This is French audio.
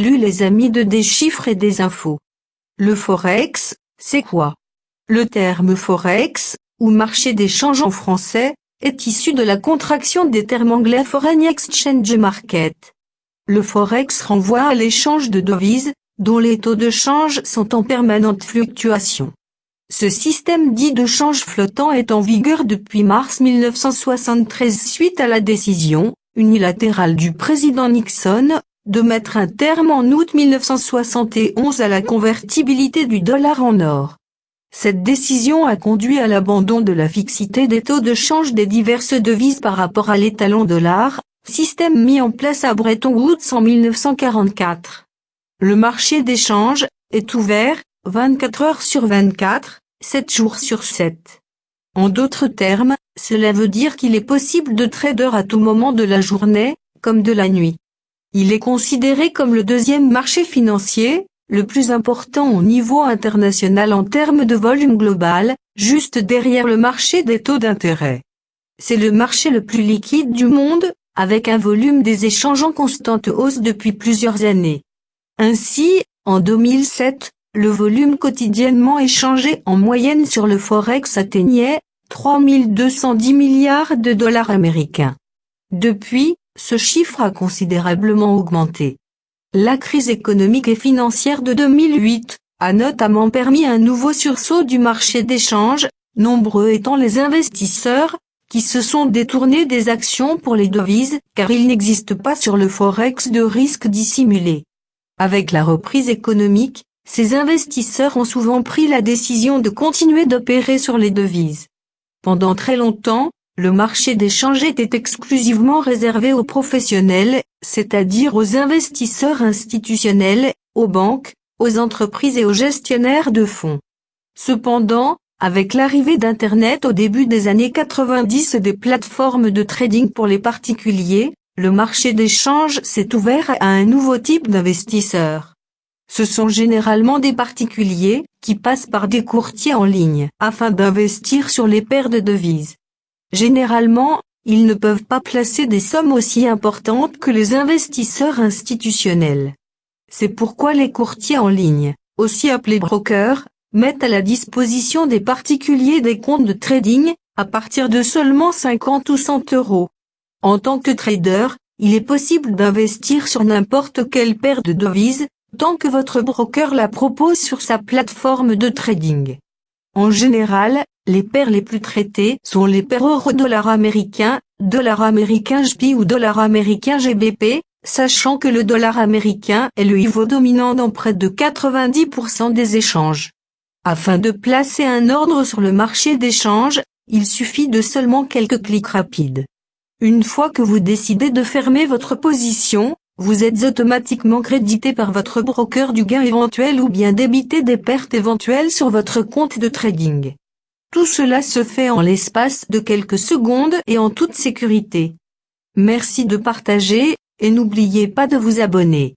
Salut les amis de des chiffres et des infos. Le forex, c'est quoi? Le terme forex, ou marché d'échange en français, est issu de la contraction des termes anglais Foreign Exchange Market. Le forex renvoie à l'échange de devises, dont les taux de change sont en permanente fluctuation. Ce système dit de change flottant est en vigueur depuis mars 1973 suite à la décision, unilatérale du président Nixon, de mettre un terme en août 1971 à la convertibilité du dollar en or. Cette décision a conduit à l'abandon de la fixité des taux de change des diverses devises par rapport à l'étalon dollar, système mis en place à Bretton Woods en 1944. Le marché d'échange est ouvert 24 heures sur 24, 7 jours sur 7. En d'autres termes, cela veut dire qu'il est possible de trader à tout moment de la journée, comme de la nuit. Il est considéré comme le deuxième marché financier, le plus important au niveau international en termes de volume global, juste derrière le marché des taux d'intérêt. C'est le marché le plus liquide du monde, avec un volume des échanges en constante hausse depuis plusieurs années. Ainsi, en 2007, le volume quotidiennement échangé en moyenne sur le Forex atteignait 3210 milliards de dollars américains. Depuis, ce chiffre a considérablement augmenté. La crise économique et financière de 2008 a notamment permis un nouveau sursaut du marché d'échange, nombreux étant les investisseurs, qui se sont détournés des actions pour les devises, car il n'existe pas sur le Forex de risque dissimulé. Avec la reprise économique, ces investisseurs ont souvent pris la décision de continuer d'opérer sur les devises. Pendant très longtemps, le marché d'échange était exclusivement réservé aux professionnels, c'est-à-dire aux investisseurs institutionnels, aux banques, aux entreprises et aux gestionnaires de fonds. Cependant, avec l'arrivée d'Internet au début des années 90 et des plateformes de trading pour les particuliers, le marché d'échange s'est ouvert à un nouveau type d'investisseurs. Ce sont généralement des particuliers, qui passent par des courtiers en ligne, afin d'investir sur les paires de devises. Généralement, ils ne peuvent pas placer des sommes aussi importantes que les investisseurs institutionnels. C'est pourquoi les courtiers en ligne, aussi appelés brokers, mettent à la disposition des particuliers des comptes de trading, à partir de seulement 50 ou 100 euros. En tant que trader, il est possible d'investir sur n'importe quelle paire de devises, tant que votre broker la propose sur sa plateforme de trading. En général, les paires les plus traitées sont les paires euro-dollar américain, dollar américain JP ou dollar américain GBP, sachant que le dollar américain est le niveau dominant dans près de 90% des échanges. Afin de placer un ordre sur le marché d'échange, il suffit de seulement quelques clics rapides. Une fois que vous décidez de fermer votre position, vous êtes automatiquement crédité par votre broker du gain éventuel ou bien débité des pertes éventuelles sur votre compte de trading. Tout cela se fait en l'espace de quelques secondes et en toute sécurité. Merci de partager, et n'oubliez pas de vous abonner.